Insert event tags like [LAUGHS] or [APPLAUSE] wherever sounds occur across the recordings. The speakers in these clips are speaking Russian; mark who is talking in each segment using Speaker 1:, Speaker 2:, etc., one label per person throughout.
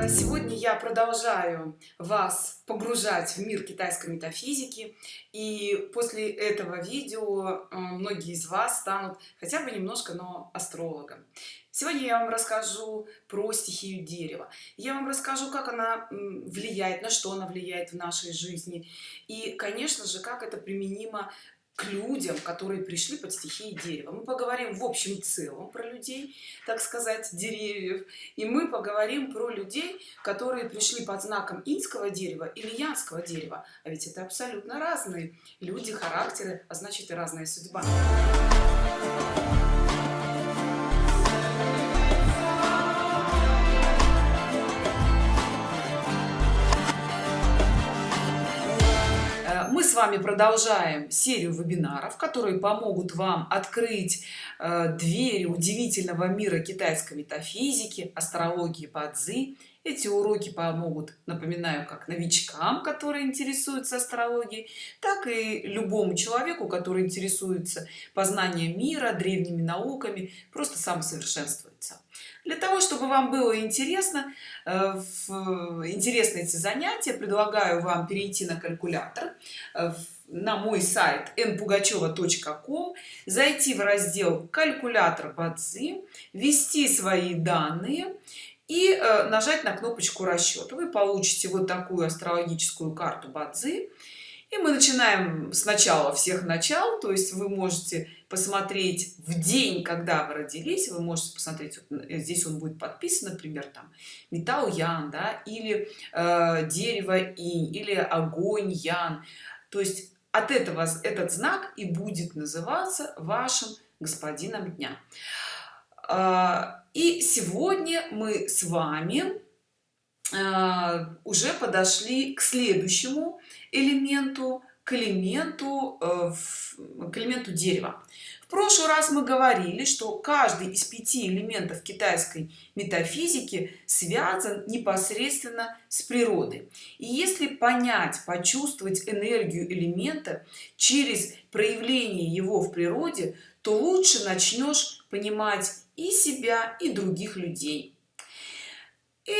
Speaker 1: Э, сегодня я продолжаю вас погружать в мир китайской метафизики. И после этого видео э, многие из вас станут хотя бы немножко но астрологом. Сегодня я вам расскажу про стихию дерева. Я вам расскажу как она влияет на что она влияет в нашей жизни. И конечно же как это применимо к людям которые пришли под стихией дерева. Мы поговорим в общем целом про людей так сказать деревьев. И мы поговорим про людей которые пришли под знаком инского дерева или янского дерева. А ведь это абсолютно разные люди характеры а значит и разная судьба вами продолжаем серию вебинаров которые помогут вам открыть э, двери удивительного мира китайской метафизики астрологии бадзи эти уроки помогут напоминаю как новичкам которые интересуются астрологией так и любому человеку который интересуется познанием мира древними науками просто самосовершенствуется для того чтобы вам было интересно э, в интересные эти занятия предлагаю вам перейти на калькулятор э, на мой сайт npugacheva.com зайти в раздел калькулятор бадзи ввести свои данные и э, нажать на кнопочку расчет вы получите вот такую астрологическую карту бадзи и мы начинаем сначала всех начал то есть вы можете посмотреть в день когда вы родились вы можете посмотреть вот, э, здесь он будет подписан например там металл ян да или э, дерево и или огонь ян. То есть от этого этот знак и будет называться вашим господином дня. А, и сегодня мы с вами а, уже подошли к следующему элементу к элементу э, к элементу дерева в прошлый раз мы говорили что каждый из пяти элементов китайской метафизики связан непосредственно с природой. И если понять почувствовать энергию элемента через проявление его в природе то лучше начнешь понимать и себя и других людей и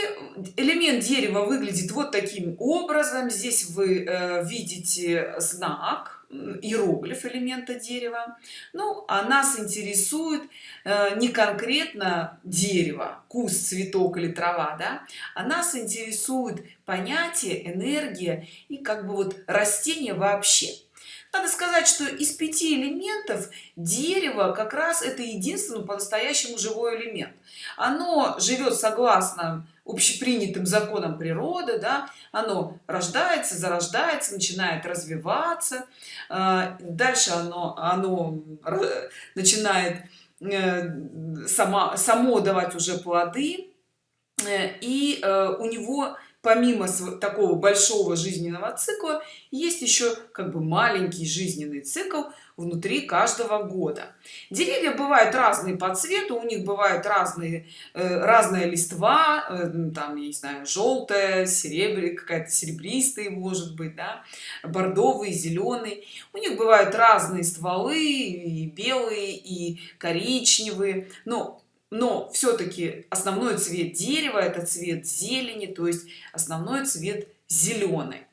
Speaker 1: элемент дерева выглядит вот таким образом. Здесь вы э, видите знак иероглиф элемента дерева. Ну а нас интересует э, не конкретно дерево куст цветок или трава да а нас интересует понятие энергия и как бы вот растение вообще надо сказать что из пяти элементов дерево как раз это единственный по-настоящему живой элемент. Оно живет согласно общепринятым законам природы да оно рождается зарождается начинает развиваться а, дальше оно оно начинает э, сама само давать уже плоды э, и э, у него помимо такого большого жизненного цикла есть еще как бы маленький жизненный цикл внутри каждого года. Деревья бывают разные по цвету у них бывают разные э, разная листва э, там я не знаю желтая серебряная какая-то серебристая может быть да бордовый зеленый у них бывают разные стволы и белые и коричневые. Но но все-таки основной цвет дерева это цвет зелени то есть основной цвет зеленый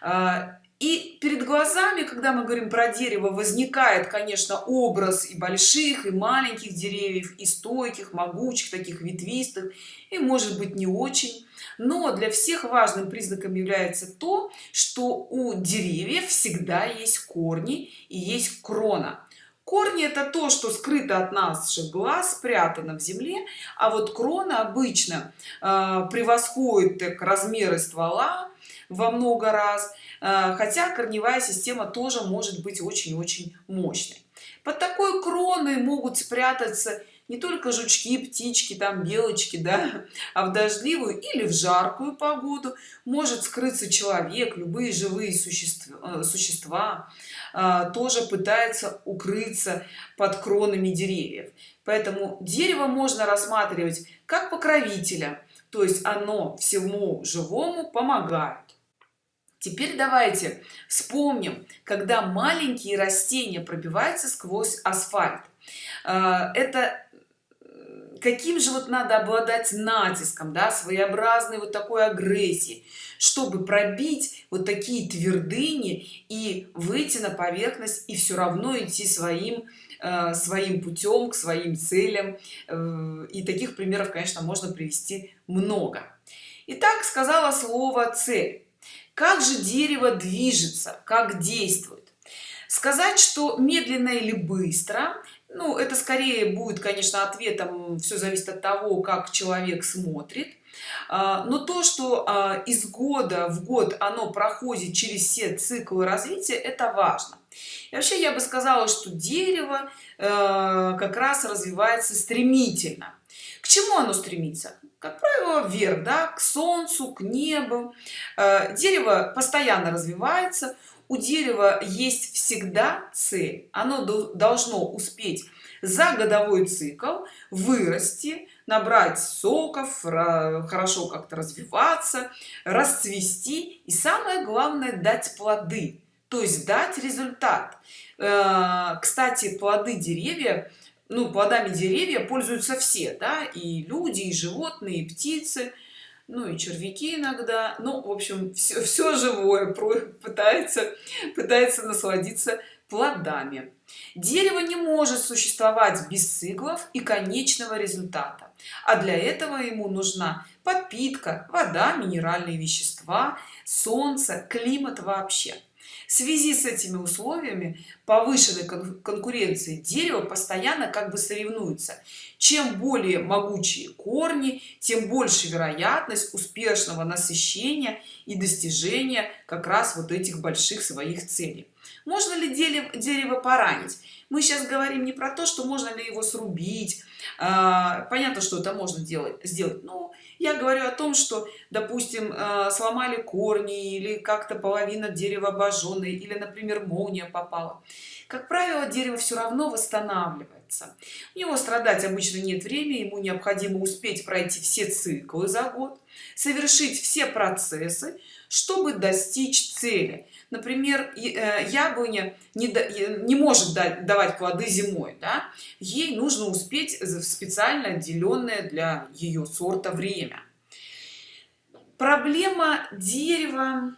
Speaker 1: а, и перед глазами когда мы говорим про дерево возникает конечно образ и больших и маленьких деревьев и стойких могучих таких ветвистых и может быть не очень. Но для всех важным признаком является то что у деревьев всегда есть корни и есть крона корни это то что скрыто от наших глаз спрятано в земле а вот крона обычно э, превосходит так размеры ствола во много раз э, хотя корневая система тоже может быть очень-очень мощной. Под такой кроной могут спрятаться не только жучки птички там белочки да [LAUGHS] а в дождливую или в жаркую погоду может скрыться человек любые живые существа, э, существа э, тоже пытается укрыться под кронами деревьев. Поэтому дерево можно рассматривать как покровителя то есть оно всему живому помогает. Теперь давайте вспомним когда маленькие растения пробиваются сквозь асфальт. Э, это каким же вот надо обладать натиском да своеобразной вот такой агрессии чтобы пробить вот такие твердыни и выйти на поверхность и все равно идти своим э, своим путем к своим целям. Э, и таких примеров конечно можно привести много. Итак, сказала слово цель как же дерево движется? Как действует? Сказать что медленно или быстро ну это скорее будет конечно ответом все зависит от того как человек смотрит. А, но то что а, из года в год оно проходит через все циклы развития это важно. И вообще я бы сказала что дерево э, как раз развивается стремительно. К чему оно стремится? Как правило вверх да, к солнцу к небу. Дерево постоянно развивается у дерева есть всегда цель оно должно успеть за годовой цикл вырасти набрать соков хорошо как-то развиваться расцвести и самое главное дать плоды то есть дать результат. Э, кстати плоды деревья ну плодами деревья пользуются все да и люди и животные и птицы ну и червяки иногда. Ну в общем все, [LAUGHS] все живое пытается пытается насладиться плодами. Дерево не может существовать без циклов и конечного результата. А для этого ему нужна подпитка вода минеральные вещества солнце климат вообще в связи с этими условиями повышенной конкуренции дерево постоянно как бы соревнуется. Чем более могучие корни тем больше вероятность успешного насыщения и достижения как раз вот этих больших своих целей. Можно ли дерево, дерево поранить? Мы сейчас говорим не про то что можно ли его срубить понятно что это можно делать сделать но я говорю о том что допустим а, сломали корни или как-то половина дерева обожженная или например молния попала. Как правило дерево все равно восстанавливается. У него страдать обычно нет времени ему необходимо успеть пройти все циклы за год совершить все процессы чтобы достичь цели например э, яблоня не, не может давать плоды зимой да? ей нужно успеть в специально отделенное для ее сорта время проблема дерева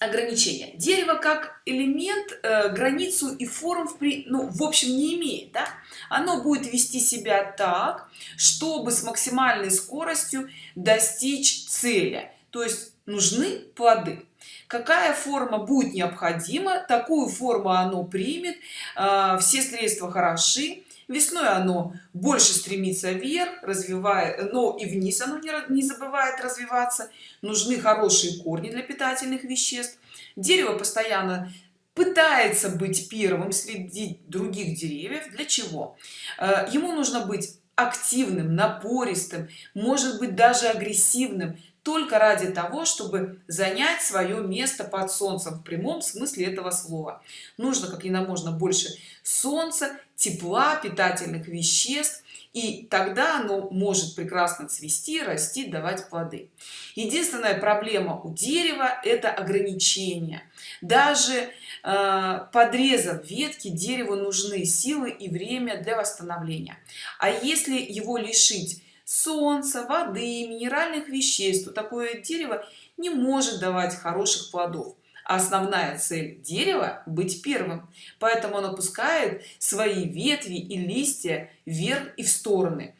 Speaker 1: ограничения. Дерево как элемент э, границу и форм в при ну в общем не имеет да? оно будет вести себя так чтобы с максимальной скоростью достичь цели. То есть нужны плоды. Какая форма будет необходима такую форму оно примет а, все средства хороши весной оно больше стремится вверх развивая но и вниз оно не, не забывает развиваться. Нужны хорошие корни для питательных веществ. Дерево постоянно пытается быть первым среди других деревьев. Для чего? А, ему нужно быть активным напористым может быть даже агрессивным только ради того чтобы занять свое место под солнцем в прямом смысле этого слова. Нужно как и на можно больше солнца тепла питательных веществ и тогда оно может прекрасно цвести расти давать плоды. Единственная проблема у дерева это ограничение даже э, подрезав ветки дереву нужны силы и время для восстановления. А если его лишить солнца воды минеральных веществ. То такое дерево не может давать хороших плодов. А основная цель дерева быть первым. Поэтому оно пускает свои ветви и листья вверх и в стороны.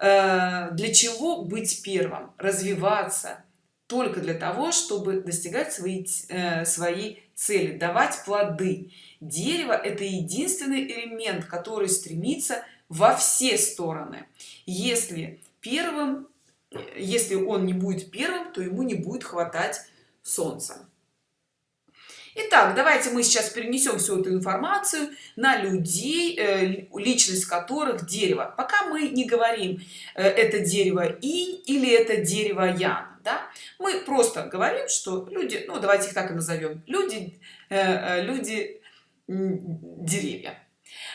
Speaker 1: Э, для чего быть первым? Развиваться только для того чтобы достигать свои э, свои цели давать плоды. Дерево это единственный элемент который стремится во все стороны если первым если он не будет первым то ему не будет хватать солнца Итак, давайте мы сейчас перенесем всю эту информацию на людей, э, личность которых дерево. Пока мы не говорим, э, это дерево инь или это дерево ян. Да? Мы просто говорим, что люди, ну давайте их так и назовем, люди, э, люди деревья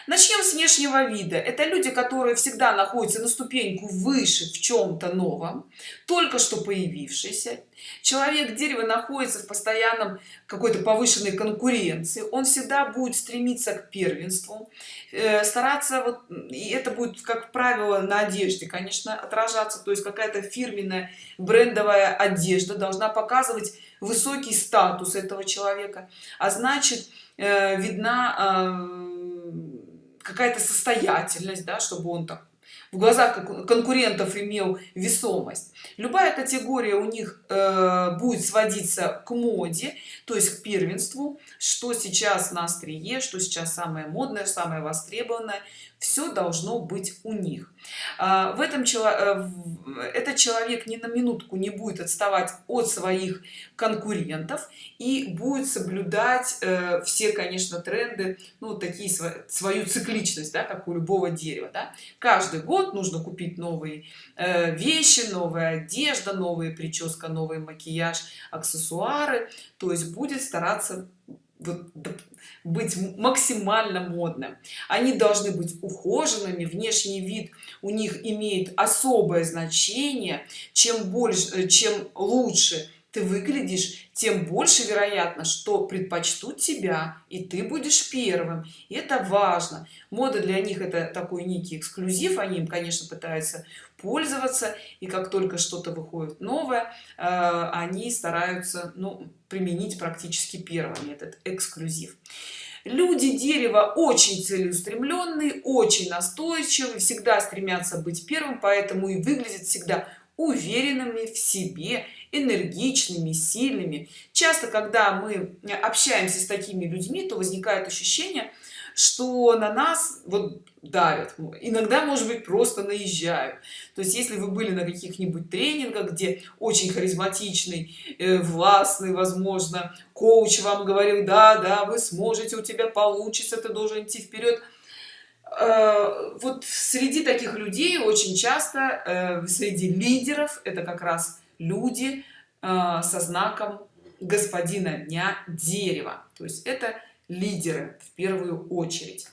Speaker 1: начнем с внешнего вида. Это люди которые всегда находятся на ступеньку выше в чем-то новом только что появившийся. Человек дерева находится в постоянном какой-то повышенной конкуренции. Он всегда будет стремиться к первенству. Э, стараться вот и это будет как правило на одежде конечно отражаться. То есть какая-то фирменная брендовая одежда должна показывать высокий статус этого человека. А значит э, видна э, какая-то состоятельность да чтобы он так в глазах конкурентов имел весомость. Любая категория у них э, будет сводиться к моде то есть к первенству. Что сейчас на острие что сейчас самое модное самое востребованное все должно быть у них а, в этом э, этот человек ни на минутку не будет отставать от своих конкурентов и будет соблюдать э, все конечно тренды ну такие свою цикличность да, как у любого дерева да? каждый год нужно купить новые э, вещи новая одежда новая прическа новый макияж аксессуары то есть будет стараться быть максимально модным. Они должны быть ухоженными внешний вид у них имеет особое значение. Чем больше чем лучше ты выглядишь тем больше вероятно что предпочтут тебя и ты будешь первым. И это важно. Мода для них это такой некий эксклюзив они им конечно пытаются пользоваться и как только что-то выходит новое э, они стараются ну, применить практически первыми этот эксклюзив. Люди дерева очень целеустремленные очень настойчивые всегда стремятся быть первым поэтому и выглядят всегда уверенными в себе энергичными сильными. Часто когда мы общаемся с такими людьми то возникает ощущение что на нас вот давят. Иногда может быть просто наезжают. То есть если вы были на каких-нибудь тренингах где очень харизматичный э, властный возможно коуч вам говорил да да вы сможете у тебя получится ты должен идти вперед э, вот среди таких людей очень часто э, среди лидеров это как раз люди э, со знаком господина дня дерева. То есть это лидеры в первую очередь.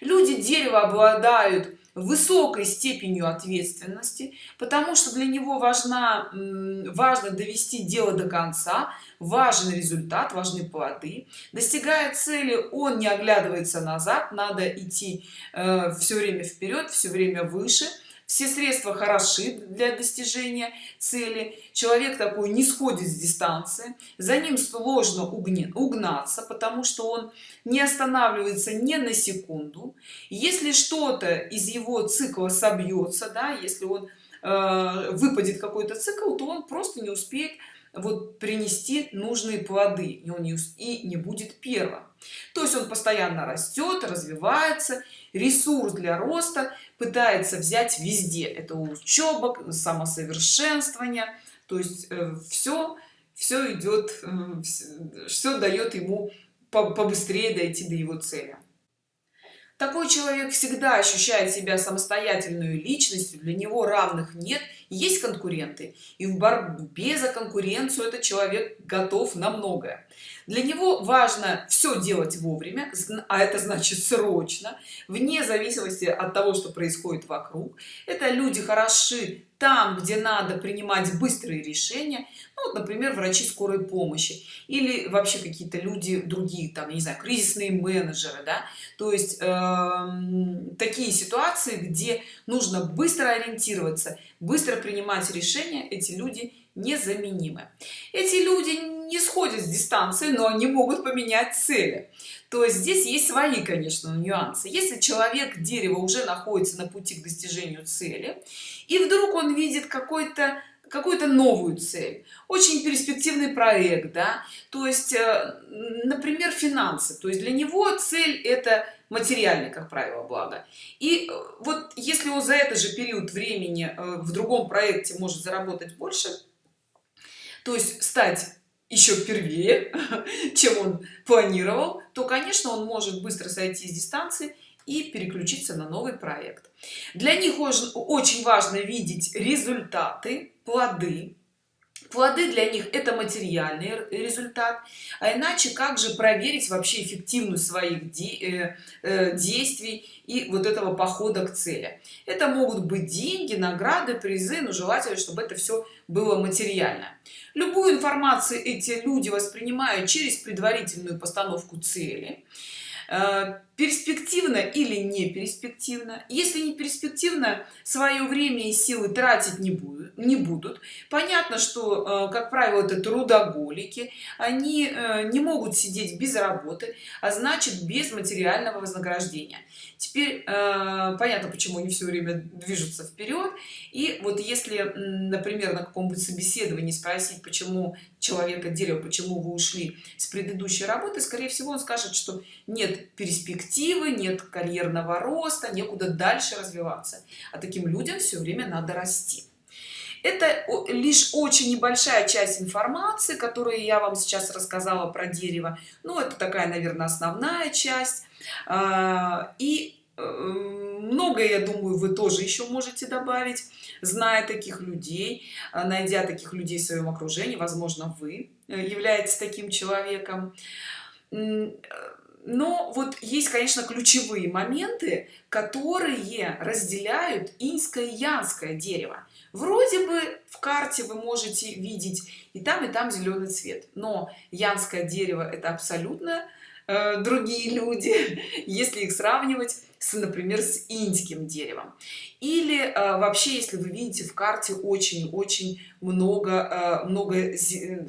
Speaker 1: Люди дерева обладают высокой степенью ответственности потому что для него важна важно довести дело до конца важен результат важны плоды. Достигая цели он не оглядывается назад надо идти э, все время вперед все время выше все средства хороши для достижения цели. Человек такой не сходит с дистанции. За ним сложно угнаться потому что он не останавливается ни на секунду. Если что-то из его цикла собьется да если он э, выпадет какой-то цикл то он просто не успеет вот принести нужные плоды и он не, и не будет первым то есть он постоянно растет развивается ресурс для роста пытается взять везде. Это учеба самосовершенствование. То есть э, все все идет все дает ему побыстрее дойти до его цели такой человек всегда ощущает себя самостоятельной личностью для него равных нет есть конкуренты и в борьбе за конкуренцию этот человек готов на многое. Для него важно все делать вовремя а это значит срочно вне зависимости от того что происходит вокруг. Это люди хороши там где надо принимать быстрые решения ну, вот, например врачи скорой помощи или вообще какие-то люди другие там не знаю кризисные менеджеры да. То есть э, такие ситуации где нужно быстро ориентироваться быстро принимать решения эти люди незаменимы. Эти люди не сходят с дистанции но они могут поменять цели то здесь есть свои конечно нюансы. Если человек дерево уже находится на пути к достижению цели и вдруг он видит какой-то какую-то новую цель очень перспективный проект да то есть э, например финансы. То есть для него цель это материальный как правило благо. И э, вот если он за этот же период времени э, в другом проекте может заработать больше то есть стать еще первее [LAUGHS] чем он планировал то конечно он может быстро сойти с дистанции и переключиться на новый проект. Для них очень важно видеть результаты плоды плоды для них это материальный результат а иначе как же проверить вообще эффективность своих э, э, действий и вот этого похода к цели? Это могут быть деньги награды призы но желательно чтобы это все было материально. Любую информацию эти люди воспринимают через предварительную постановку цели. Э, перспективно или не перспективно. Если не перспективно свое время и силы тратить не будут не будут. Понятно что э, как правило это трудоголики. Они э, не могут сидеть без работы а значит без материального вознаграждения. Теперь понятно почему они все время движутся вперед и вот если например на каком-нибудь собеседовании спросить почему человека дерево почему вы ушли с предыдущей работы скорее всего он скажет что нет перспективы нет карьерного роста некуда дальше развиваться. А таким людям все время надо расти. Это лишь очень небольшая часть информации которую я вам сейчас рассказала про дерево. Ну это такая наверное основная часть. А, и э, многое я думаю вы тоже еще можете добавить зная таких людей а, найдя таких людей в своем окружении. Возможно вы э, являетесь таким человеком но вот есть конечно ключевые моменты которые разделяют инское и янское дерево. Вроде бы в карте вы можете видеть и там и там зеленый цвет но янское дерево это абсолютно э, другие люди [LAUGHS] если их сравнивать с например с иньским деревом. Или э, вообще если вы видите в карте очень очень много э, много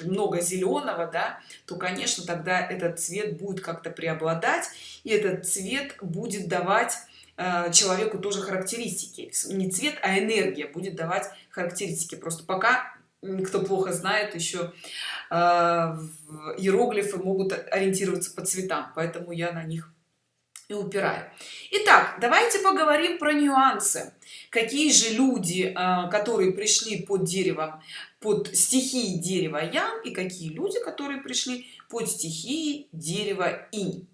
Speaker 1: много зеленого да то конечно тогда этот цвет будет как-то преобладать и этот цвет будет давать человеку тоже характеристики. Не цвет а энергия будет давать характеристики. Просто пока кто плохо знает еще э, иероглифы могут ориентироваться по цветам поэтому я на них и упираю. Итак давайте поговорим про нюансы. Какие же люди э, которые пришли под деревом под стихии дерева ян и какие люди которые пришли под стихии дерева инь?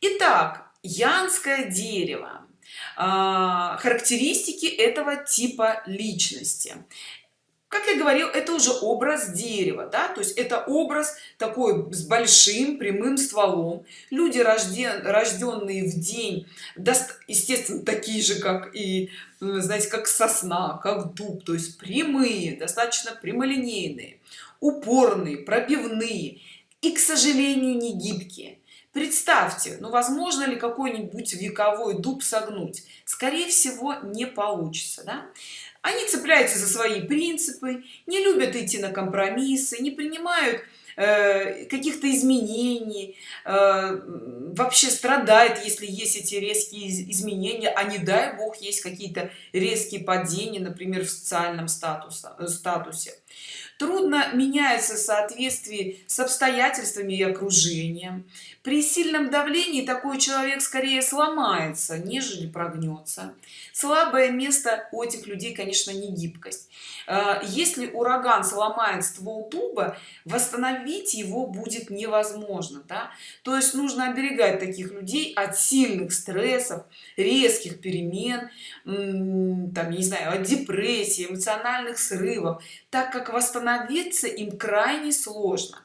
Speaker 1: Итак янское дерево э, характеристики этого типа личности как я говорил это уже образ дерева да то есть это образ такой с большим прямым стволом. Люди рожден рожденные в день естественно такие же как и знаете как сосна как дуб то есть прямые достаточно прямолинейные упорные пробивные и к сожалению не гибкие. Представьте ну возможно ли какой-нибудь вековой дуб согнуть? Скорее всего не получится да? Они цепляются за свои принципы не любят идти на компромиссы не принимают э, каких-то изменений э, вообще страдает если есть эти резкие изменения а не дай бог есть какие-то резкие падения например в социальном статусе статусе. Трудно меняется в соответствии с обстоятельствами и окружением при сильном давлении такой человек скорее сломается нежели прогнется. Слабое место у этих людей конечно не гибкость. А, если ураган сломает ствол дуба восстановить его будет невозможно да? то есть нужно оберегать таких людей от сильных стрессов резких перемен там не знаю от депрессии эмоциональных срывов так как восстановиться им крайне сложно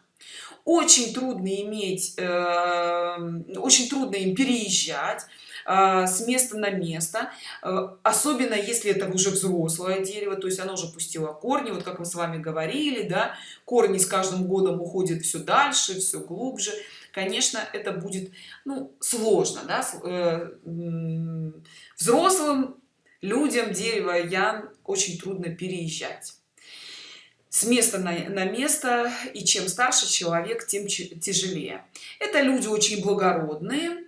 Speaker 1: очень трудно иметь э, очень трудно им переезжать э, с места на место э, особенно если это уже взрослое дерево то есть оно уже пустило корни вот как мы с вами говорили да корни с каждым годом уходят все дальше все глубже конечно это будет ну сложно да? Э, взрослым людям дерево ян очень трудно переезжать с места на, на место и чем старше человек тем тяжелее. Это люди очень благородные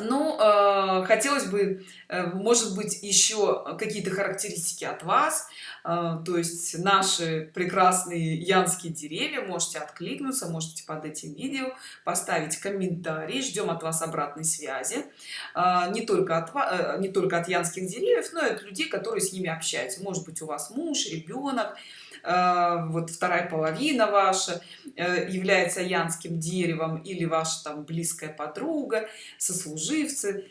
Speaker 1: но э, хотелось бы э, может быть еще какие-то характеристики от вас. Э, то есть наши прекрасные янские деревья можете откликнуться можете под этим видео поставить комментарий ждем от вас обратной связи. Э, не только от э, не только от янских деревьев но и от людей которые с ними общаются. Может быть у вас муж ребенок Э, вот вторая половина ваша э, является янским деревом или ваша там близкая подруга сослуживцы.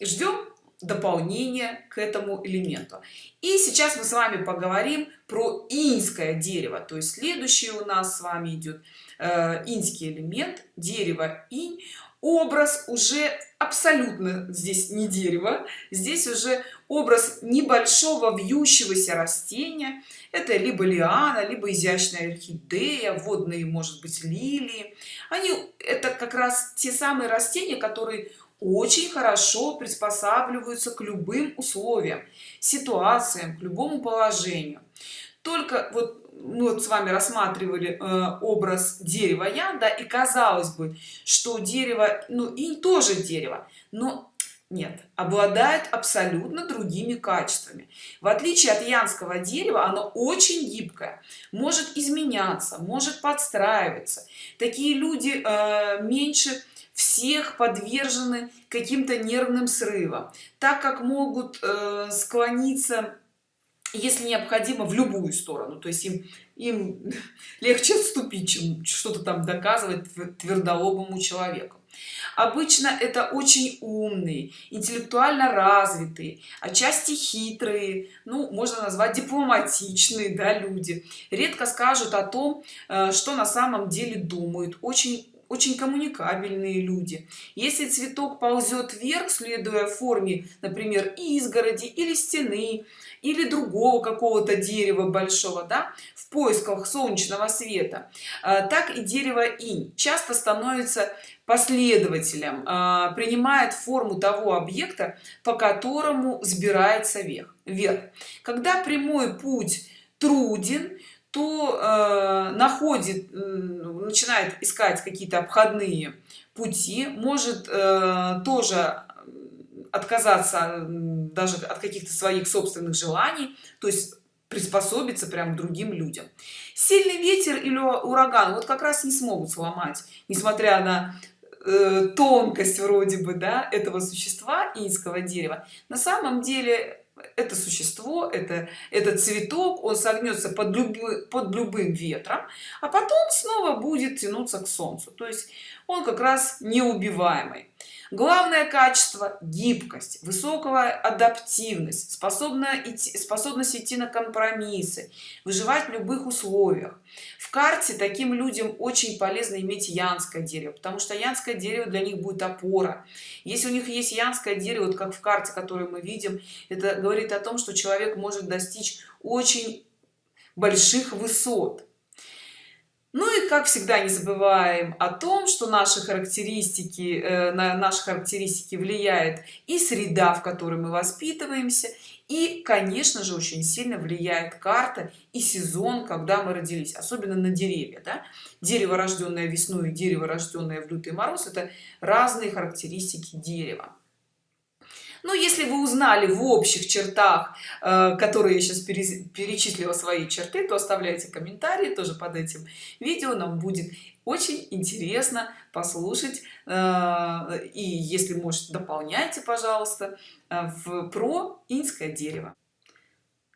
Speaker 1: Ждем дополнение к этому элементу. И сейчас мы с вами поговорим про иньское дерево. То есть следующий у нас с вами идет э, иньский элемент дерево инь. Образ уже абсолютно здесь не дерево здесь уже образ небольшого вьющегося растения. Это либо лиана либо изящная орхидея водные может быть лилии. Они это как раз те самые растения которые очень хорошо приспосабливаются к любым условиям ситуациям к любому положению. Только вот мы вот с вами рассматривали э, образ дерева яда и казалось бы что дерево ну и тоже дерево но нет обладает абсолютно другими качествами. В отличие от янского дерева оно очень гибкое. Может изменяться может подстраиваться. Такие люди э, меньше всех подвержены каким-то нервным срывам. Так как могут э, склониться если необходимо в любую сторону. То есть им им [LAUGHS] легче отступить чем что-то там доказывать твердолобому человеку обычно это очень умные интеллектуально развитые отчасти хитрые ну можно назвать дипломатичные да, люди. Редко скажут о том э, что на самом деле думают. Очень очень коммуникабельные люди. Если цветок ползет вверх следуя форме например изгороди или стены или другого какого-то дерева большого да в поисках солнечного света э, так и дерево инь часто становится последователем э, принимает форму того объекта по которому взбирается вверх вверх. Когда прямой путь труден то э, находит э, начинает искать какие-то обходные пути может э, тоже отказаться даже от каких-то своих собственных желаний то есть приспособиться прям к другим людям. Сильный ветер или ураган вот как раз не смогут сломать несмотря на э, тонкость вроде бы да этого существа инского дерева. На самом деле это существо это этот цветок он согнется под любым под любым ветром а потом снова будет тянуться к солнцу. То есть он как раз неубиваемый главное качество гибкость высокая адаптивность способна идти способность идти на компромиссы выживать в любых условиях. В карте таким людям очень полезно иметь янское дерево потому что янское дерево для них будет опора. Если у них есть янское дерево вот как в карте которую мы видим это говорит о том что человек может достичь очень больших высот ну и как всегда не забываем о том что наши характеристики э, на наши характеристики влияет и среда в которой мы воспитываемся и конечно же очень сильно влияет карта и сезон когда мы родились особенно на деревья да? дерево рожденное весной дерево рожденное в лютый мороз это разные характеристики дерева но ну, если вы узнали в общих чертах э, которые я сейчас перечислила свои черты то оставляйте комментарии тоже под этим видео нам будет очень интересно послушать э, и если может дополняйте пожалуйста э, в про инское дерево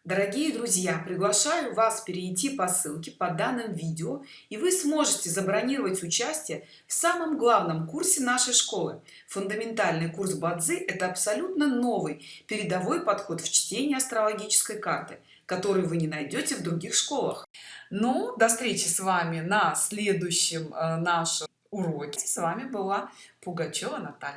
Speaker 1: Дорогие друзья, приглашаю вас перейти по ссылке по данным видео, и вы сможете забронировать участие в самом главном курсе нашей школы. Фундаментальный курс Бадзи – это абсолютно новый, передовой подход в чтении астрологической карты, который вы не найдете в других школах. Ну, до встречи с вами на следующем э, нашем уроке. С вами была Пугачева Наталья.